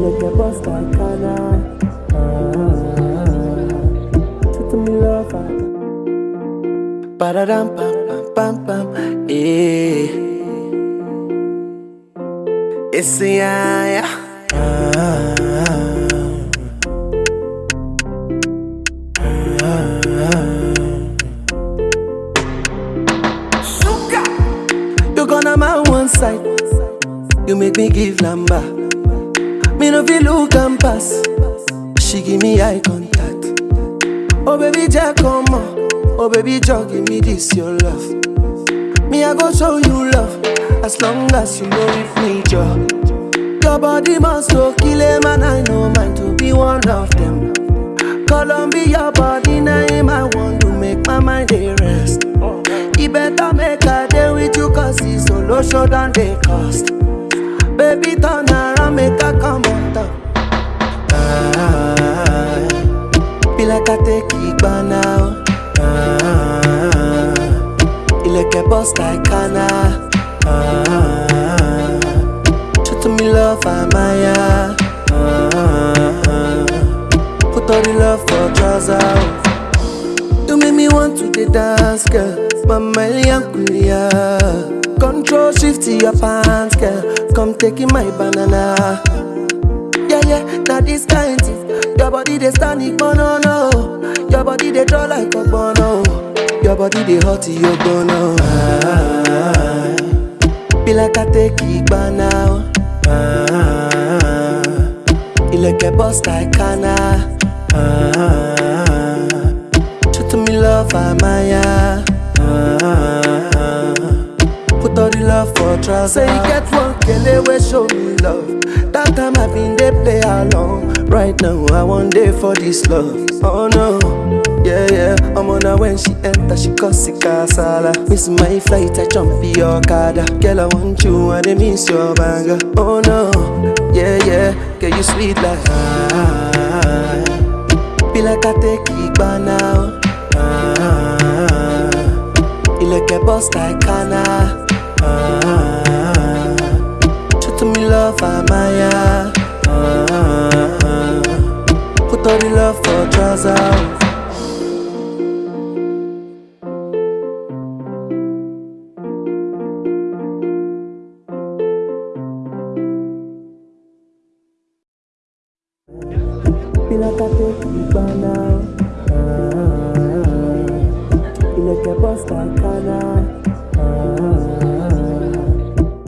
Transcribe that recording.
make your bust like Kana ah, me lover ah. Ba-da-dam, pam, pam, pam, pam, Eh. It's a yeah. Ah, Sugar, you gonna my one side. You make me give number. Me no feel look and pass. She give me eye contact. Oh baby, Jack, come on. Oh baby, Jack, give me this your love. Me I go show you love as long as you know with me, Joe. Your body must go kill a man. I know mine to be one of them. Columbia body name I want to make my mind dey rest. E better make I day with you cause it's solo show than they cost. Baby turn around make I come on top. Ah, be like I take it by now. Ah, ilẹ̀kẹ̀ bust like Kana. Ah, show to me love Amaya. Ah, put all the love for trousers. You make me want to the dance, girl. Mama Kulia. Control shift to your pants, girl. Come taking my banana. Yeah, yeah, now this kind thing. Your body they stand it, no, no. Your body they draw like a bono. Your body they hot, you bono. Ah, be like I take it by now. Ah, ilẹ̀kẹ̀ bust like Kana. Ah, to me love, Amaya. Ah, put all the love for trousers. Say you get one kele wey show me love. That time I've been dey play along. Right now I want day for this love. Oh no, yeah yeah. I'm on her when she enter, she cause it kasala. Miss my flight, I jump your kada. Girl I want you, I dey miss your banger. Oh no, yeah yeah. Girl you sweet like ah. Be like I take it by now. Ah, ilẹ̀kẹ̀ bust like Kana. love Amaya uh, uh. Put all the love for trousers like I take you. Ah.